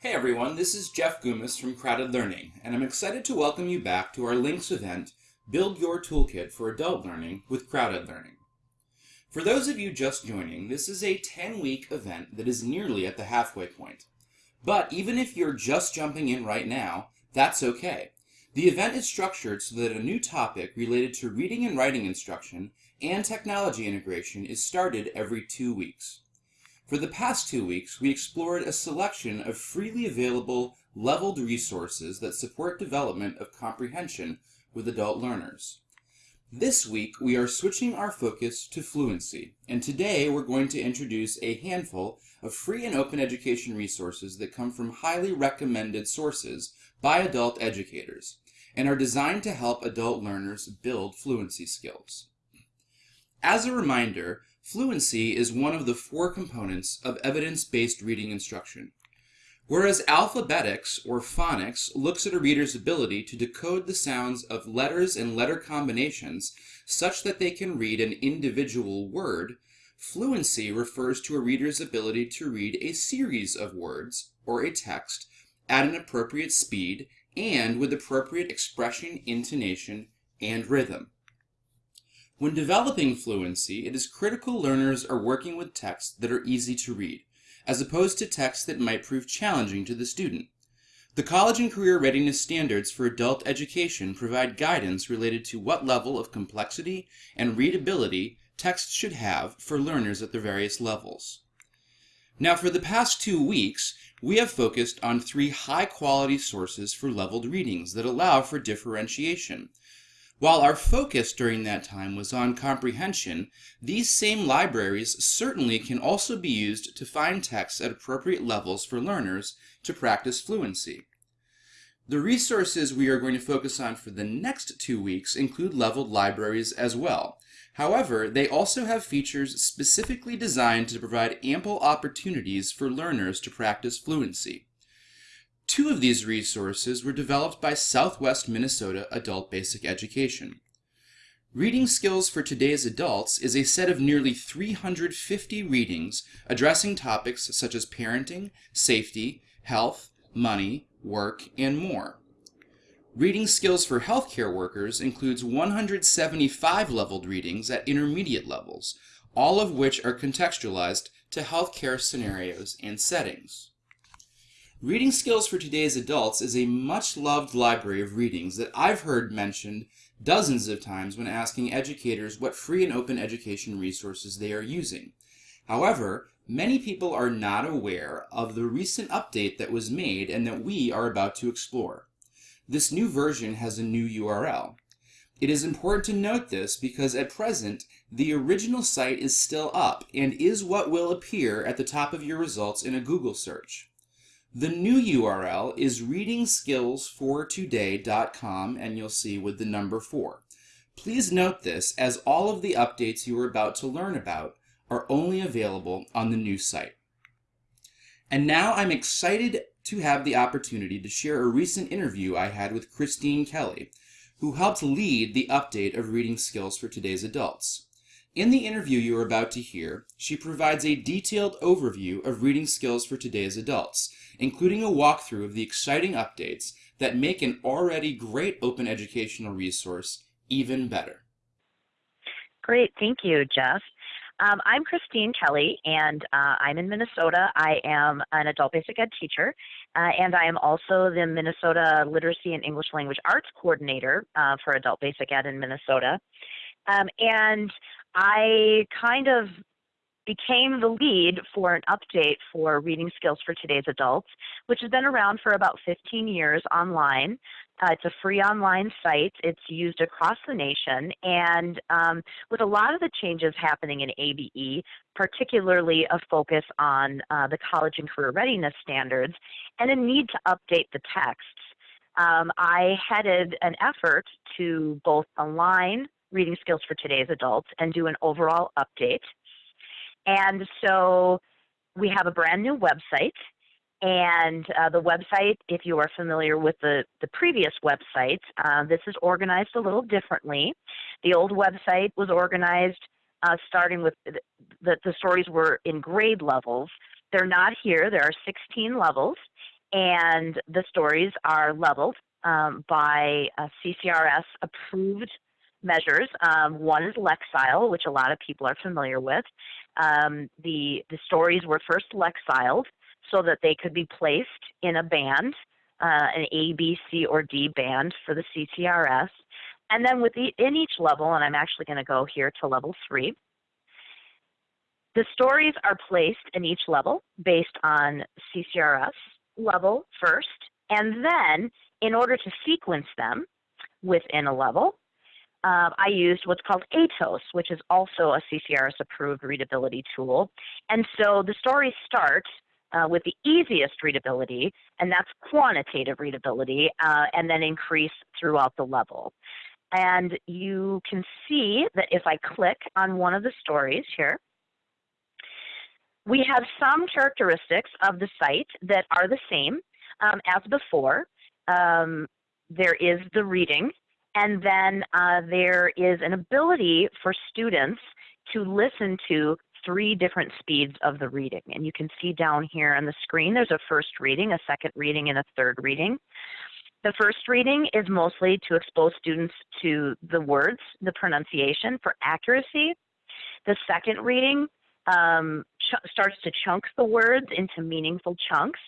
Hey everyone, this is Jeff Goumas from CrowdED Learning, and I'm excited to welcome you back to our LINCS event, Build Your Toolkit for Adult Learning with CrowdED Learning. For those of you just joining, this is a 10-week event that is nearly at the halfway point. But even if you're just jumping in right now, that's okay. The event is structured so that a new topic related to reading and writing instruction and technology integration is started every two weeks. For the past two weeks, we explored a selection of freely available leveled resources that support development of comprehension with adult learners. This week, we are switching our focus to fluency, and today we're going to introduce a handful of free and open education resources that come from highly recommended sources by adult educators and are designed to help adult learners build fluency skills. As a reminder, Fluency is one of the four components of evidence-based reading instruction. Whereas alphabetics or phonics looks at a reader's ability to decode the sounds of letters and letter combinations such that they can read an individual word, fluency refers to a reader's ability to read a series of words or a text at an appropriate speed and with appropriate expression, intonation, and rhythm. When developing fluency, it is critical learners are working with texts that are easy to read, as opposed to texts that might prove challenging to the student. The College and Career Readiness Standards for Adult Education provide guidance related to what level of complexity and readability texts should have for learners at their various levels. Now for the past two weeks, we have focused on three high-quality sources for leveled readings that allow for differentiation, while our focus during that time was on comprehension, these same libraries certainly can also be used to find texts at appropriate levels for learners to practice fluency. The resources we are going to focus on for the next two weeks include leveled libraries as well. However, they also have features specifically designed to provide ample opportunities for learners to practice fluency. Two of these resources were developed by Southwest Minnesota Adult Basic Education. Reading Skills for Today's Adults is a set of nearly 350 readings addressing topics such as parenting, safety, health, money, work, and more. Reading Skills for Healthcare Workers includes 175 leveled readings at intermediate levels, all of which are contextualized to healthcare scenarios and settings. Reading Skills for Today's Adults is a much loved library of readings that I've heard mentioned dozens of times when asking educators what free and open education resources they are using. However, many people are not aware of the recent update that was made and that we are about to explore. This new version has a new URL. It is important to note this because at present, the original site is still up and is what will appear at the top of your results in a Google search. The new URL is readingskillsfortoday.com and you'll see with the number 4. Please note this as all of the updates you are about to learn about are only available on the new site. And now I'm excited to have the opportunity to share a recent interview I had with Christine Kelly, who helped lead the update of reading skills for today's adults. In the interview you are about to hear, she provides a detailed overview of reading skills for today's adults, including a walkthrough of the exciting updates that make an already great open educational resource even better. Great, thank you, Jeff. Um, I'm Christine Kelly, and uh, I'm in Minnesota. I am an adult basic ed teacher, uh, and I am also the Minnesota Literacy and English Language Arts Coordinator uh, for adult basic ed in Minnesota. Um, and I kind of became the lead for an update for reading skills for today's adults, which has been around for about 15 years online. Uh, it's a free online site. It's used across the nation. And um, with a lot of the changes happening in ABE, particularly a focus on uh, the college and career readiness standards and a need to update the texts, um, I headed an effort to both align reading skills for today's adults and do an overall update. And so we have a brand new website. And uh, the website, if you are familiar with the, the previous website, uh, this is organized a little differently. The old website was organized uh, starting with the, the stories were in grade levels. They're not here. There are 16 levels. and the stories are leveled um, by CCRS approved measures. Um, one is Lexile, which a lot of people are familiar with. Um, the, the stories were first Lexiled so that they could be placed in a band, uh, an A, B, C, or D band for the CCRS. And then within each level, and I'm actually going to go here to level three, the stories are placed in each level based on CCRS level first, and then in order to sequence them within a level, uh, I used what's called ATOS, which is also a CCRS approved readability tool. And so the stories start uh, with the easiest readability, and that's quantitative readability, uh, and then increase throughout the level. And you can see that if I click on one of the stories here, we have some characteristics of the site that are the same um, as before. Um, there is the reading, and then uh, there is an ability for students to listen to three different speeds of the reading. And you can see down here on the screen, there's a first reading, a second reading, and a third reading. The first reading is mostly to expose students to the words, the pronunciation for accuracy. The second reading um, starts to chunk the words into meaningful chunks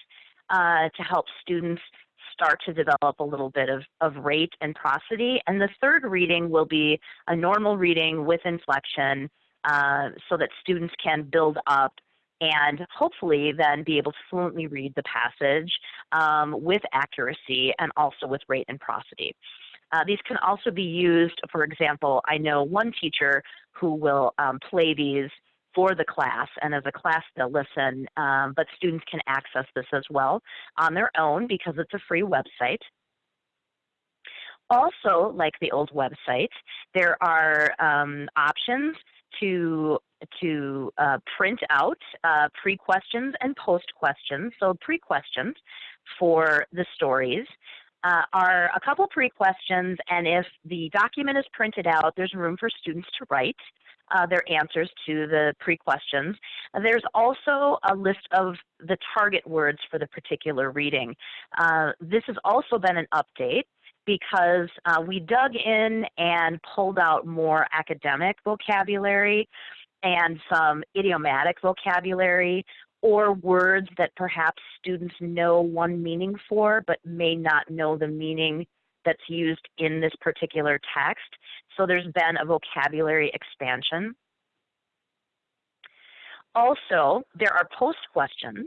uh, to help students start to develop a little bit of, of rate and prosody. And the third reading will be a normal reading with inflection uh, so that students can build up and hopefully then be able to fluently read the passage um, with accuracy and also with rate and prosody. Uh, these can also be used, for example, I know one teacher who will um, play these for the class, and as a class they'll listen, um, but students can access this as well on their own because it's a free website. Also, like the old website, there are um, options to to uh, print out uh, pre-questions and post-questions. So pre-questions for the stories uh, are a couple pre-questions, and if the document is printed out, there's room for students to write uh, their answers to the pre-questions. There's also a list of the target words for the particular reading. Uh, this has also been an update because uh, we dug in and pulled out more academic vocabulary and some idiomatic vocabulary or words that perhaps students know one meaning for but may not know the meaning that's used in this particular text. So there's been a vocabulary expansion. Also, there are post questions.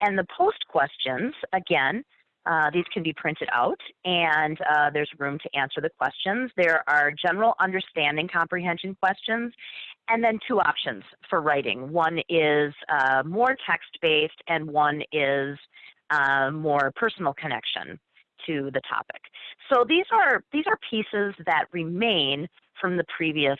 And the post questions, again, uh, these can be printed out and uh, there's room to answer the questions. There are general understanding comprehension questions and then two options for writing. One is uh, more text-based and one is uh, more personal connection to the topic. So these are these are pieces that remain from the previous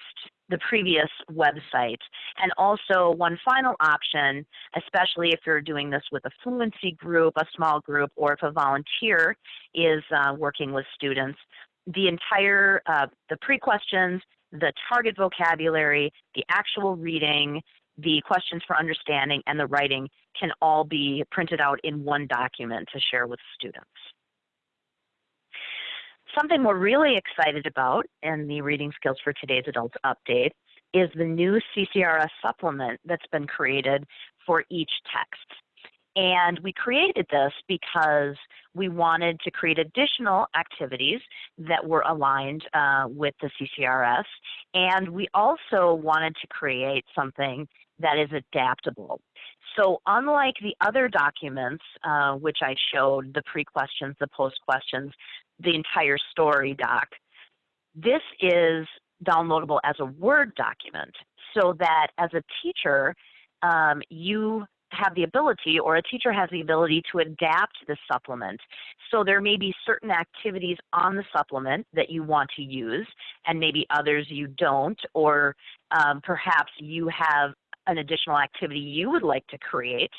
the previous website. And also one final option, especially if you're doing this with a fluency group, a small group, or if a volunteer is uh, working with students, the entire, uh, the pre-questions, the target vocabulary, the actual reading, the questions for understanding, and the writing can all be printed out in one document to share with students. Something we're really excited about in the Reading Skills for Today's Adults update is the new CCRS supplement that's been created for each text. And we created this because we wanted to create additional activities that were aligned uh, with the CCRS. And we also wanted to create something that is adaptable. So unlike the other documents, uh, which I showed, the pre-questions, the post-questions, the entire story doc. This is downloadable as a Word document so that as a teacher, um, you have the ability or a teacher has the ability to adapt the supplement. So there may be certain activities on the supplement that you want to use and maybe others you don't or um, perhaps you have an additional activity you would like to create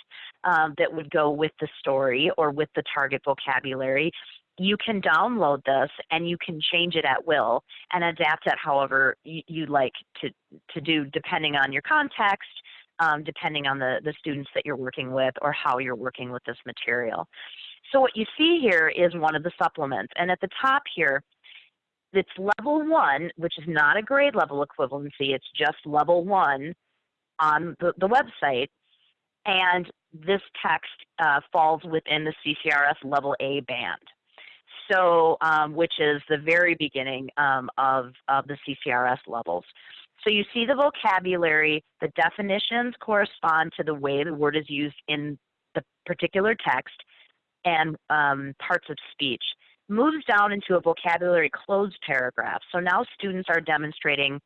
um, that would go with the story or with the target vocabulary you can download this and you can change it at will and adapt it however you, you like to, to do depending on your context, um, depending on the, the students that you're working with or how you're working with this material. So what you see here is one of the supplements. And at the top here, it's level one, which is not a grade level equivalency, it's just level one on the, the website. And this text uh, falls within the CCRS level A band. So, um, which is the very beginning um, of, of the CCRS levels. So you see the vocabulary, the definitions correspond to the way the word is used in the particular text, and um, parts of speech. Moves down into a vocabulary cloze paragraph. So now students are demonstrating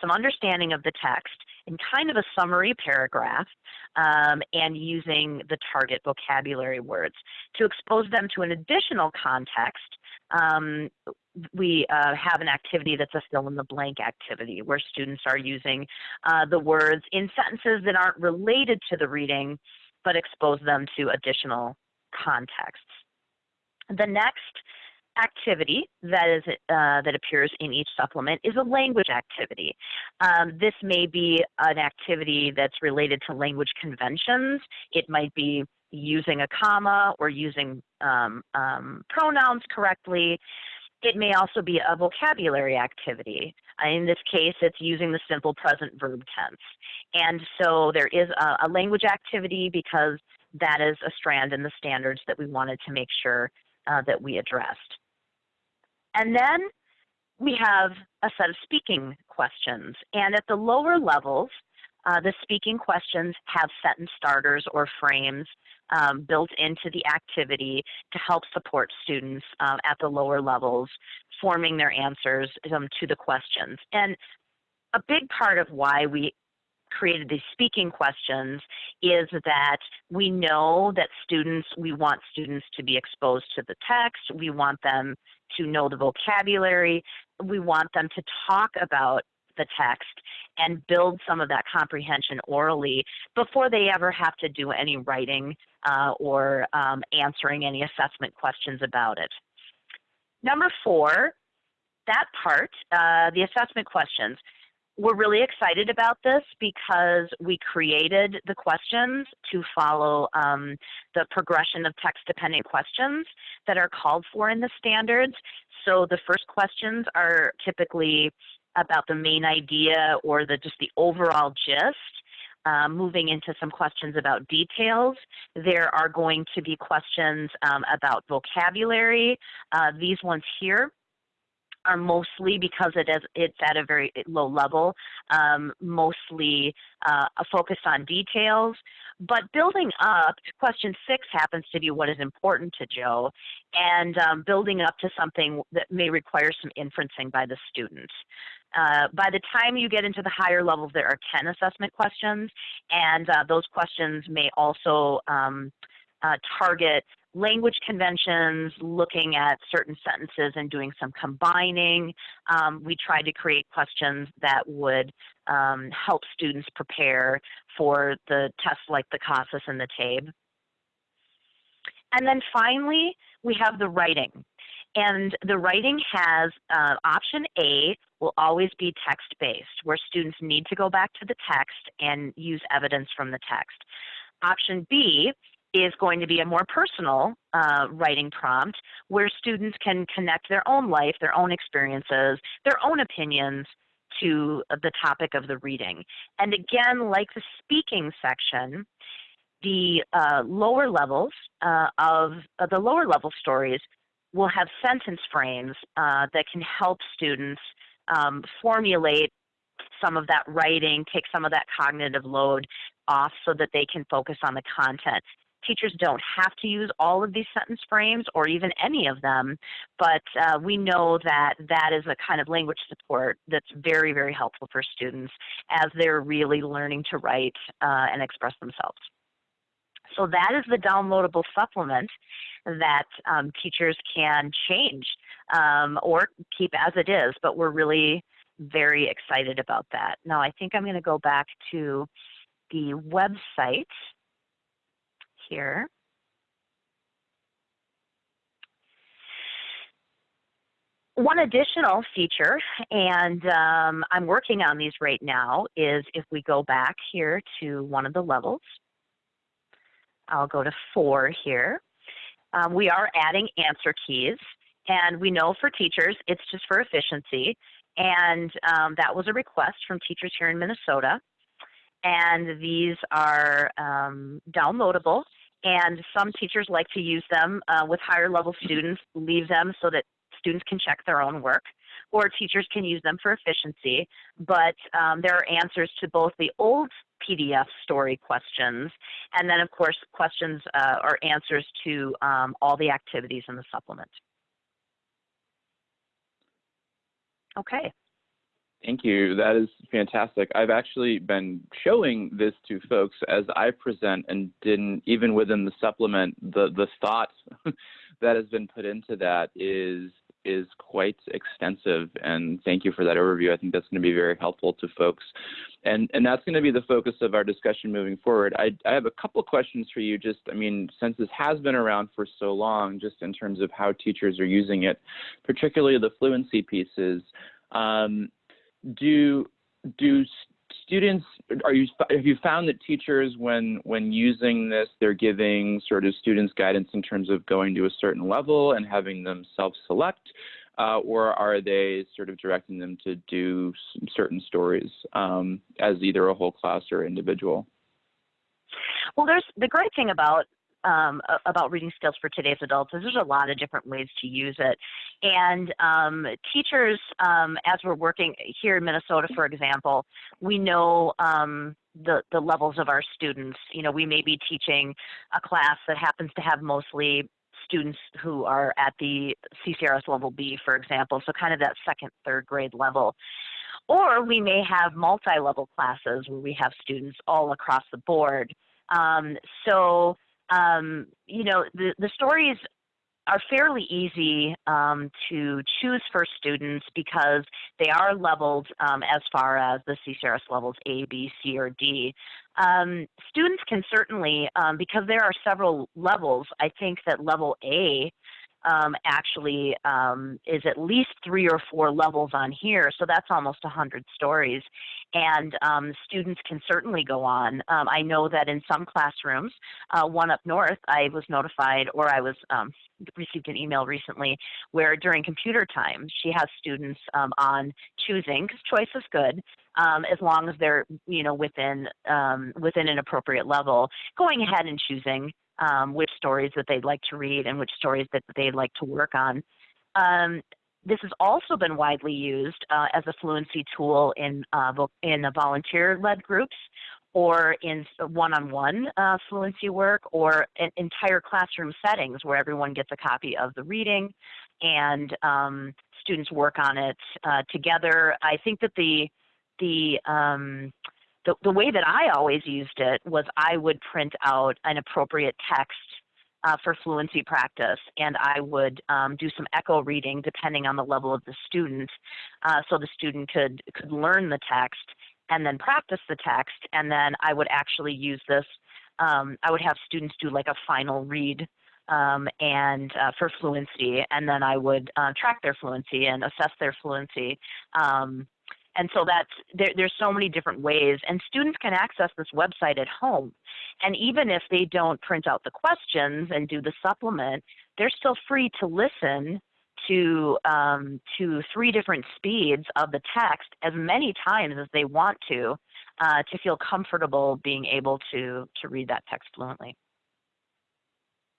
some understanding of the text in kind of a summary paragraph um, and using the target vocabulary words. To expose them to an additional context, um, we uh, have an activity that's a fill in the blank activity where students are using uh, the words in sentences that aren't related to the reading but expose them to additional contexts. The next activity that is uh, that appears in each supplement is a language activity. Um, this may be an activity that's related to language conventions. It might be using a comma or using um, um, pronouns correctly. It may also be a vocabulary activity. Uh, in this case, it's using the simple present verb tense. And so there is a, a language activity because that is a strand in the standards that we wanted to make sure uh, that we addressed. And then we have a set of speaking questions. And at the lower levels, uh, the speaking questions have sentence starters or frames um, built into the activity to help support students um, at the lower levels forming their answers um, to the questions. And a big part of why we created these speaking questions is that we know that students, we want students to be exposed to the text, we want them to know the vocabulary, we want them to talk about the text and build some of that comprehension orally before they ever have to do any writing uh, or um, answering any assessment questions about it. Number four, that part, uh, the assessment questions we're really excited about this because we created the questions to follow um, the progression of text-dependent questions that are called for in the standards. So the first questions are typically about the main idea or the just the overall gist. Um, moving into some questions about details. There are going to be questions um, about vocabulary. Uh, these ones here are mostly because it is it's at a very low level, um, mostly uh, focused on details. But building up, question six happens to be what is important to Joe, and um, building up to something that may require some inferencing by the students. Uh, by the time you get into the higher levels, there are 10 assessment questions, and uh, those questions may also um, uh, target language conventions, looking at certain sentences and doing some combining. Um, we tried to create questions that would um, help students prepare for the tests like the CASAS and the TABE. And then finally, we have the writing. And the writing has uh, option A will always be text-based, where students need to go back to the text and use evidence from the text. Option B is going to be a more personal uh, writing prompt where students can connect their own life, their own experiences, their own opinions to the topic of the reading. And again, like the speaking section, the uh, lower levels uh, of uh, the lower level stories will have sentence frames uh, that can help students um, formulate some of that writing, take some of that cognitive load off so that they can focus on the content teachers don't have to use all of these sentence frames or even any of them, but uh, we know that that is a kind of language support that's very, very helpful for students as they're really learning to write uh, and express themselves. So that is the downloadable supplement that um, teachers can change um, or keep as it is, but we're really very excited about that. Now I think I'm going to go back to the website here. one additional feature, and um, I'm working on these right now, is if we go back here to one of the levels, I'll go to four here. Um, we are adding answer keys, and we know for teachers it's just for efficiency, and um, that was a request from teachers here in Minnesota. And these are um, downloadable, and some teachers like to use them uh, with higher level students, leave them so that students can check their own work, or teachers can use them for efficiency. But um, there are answers to both the old PDF story questions, and then of course questions uh, or answers to um, all the activities in the supplement. Okay. Thank you. That is fantastic. I've actually been showing this to folks as I present and didn't even within the supplement the the thought that has been put into that is is quite extensive and thank you for that overview. I think that's going to be very helpful to folks. And and that's going to be the focus of our discussion moving forward. I I have a couple questions for you just I mean since this has been around for so long just in terms of how teachers are using it, particularly the fluency pieces. Um, do do students are you have you found that teachers when when using this they're giving sort of students guidance in terms of going to a certain level and having them self-select uh, or are they sort of directing them to do certain stories um, as either a whole class or individual? Well there's the great thing about um, about reading skills for today's adults is there's a lot of different ways to use it. And um, teachers, um, as we're working here in Minnesota, for example, we know um, the, the levels of our students. You know, we may be teaching a class that happens to have mostly students who are at the CCRS level B, for example, so kind of that second, third grade level. Or we may have multi-level classes where we have students all across the board. Um, so um, you know, the, the stories are fairly easy um, to choose for students because they are leveled um, as far as the CCRS levels A, B, C, or D. Um, students can certainly, um, because there are several levels, I think that level A um, actually um, is at least three or four levels on here, so that's almost 100 stories. And um, students can certainly go on. Um, I know that in some classrooms, uh, one up north, I was notified, or I was um, received an email recently, where during computer time, she has students um, on choosing, because choice is good, as long as they're you know within within an appropriate level, going ahead and choosing um, which stories that they'd like to read and which stories that they'd like to work on. Um, this has also been widely used uh, as a fluency tool in, uh, in volunteer-led groups or in one-on-one uh, fluency work or entire classroom settings where everyone gets a copy of the reading and um, students work on it uh, together. I think that the, the um, the, the way that I always used it was I would print out an appropriate text uh, for fluency practice, and I would um, do some echo reading depending on the level of the student, uh, so the student could could learn the text and then practice the text, and then I would actually use this. Um, I would have students do like a final read um, and uh, for fluency, and then I would uh, track their fluency and assess their fluency. Um, and so that's there, there's so many different ways, and students can access this website at home. And even if they don't print out the questions and do the supplement, they're still free to listen to um, to three different speeds of the text as many times as they want to uh, to feel comfortable being able to to read that text fluently.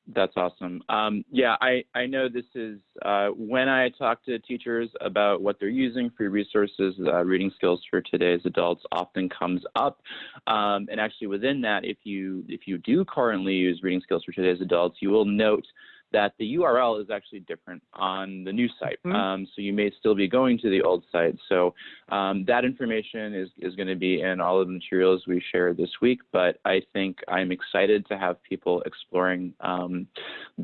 That's awesome. Um, yeah, I, I know this is uh, when I talk to teachers about what they're using, free resources, uh, reading skills for today's adults often comes up. Um, and actually within that, if you if you do currently use reading skills for today's adults, you will note that the URL is actually different on the new site. Mm -hmm. um, so you may still be going to the old site. So um, that information is, is going to be in all of the materials we share this week. But I think I'm excited to have people exploring um,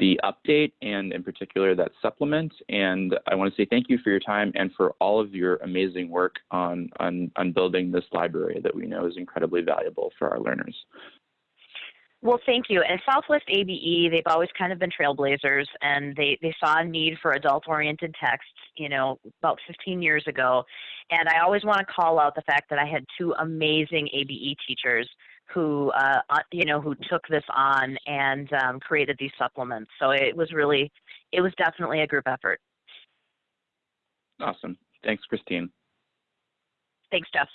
the update and in particular that supplement. And I want to say thank you for your time and for all of your amazing work on, on, on building this library that we know is incredibly valuable for our learners. Well, thank you. And Southwest ABE, they've always kind of been trailblazers, and they, they saw a need for adult-oriented texts, you know, about 15 years ago. And I always want to call out the fact that I had two amazing ABE teachers who, uh, uh, you know, who took this on and um, created these supplements. So it was really, it was definitely a group effort. Awesome. Thanks, Christine. Thanks, Jeff.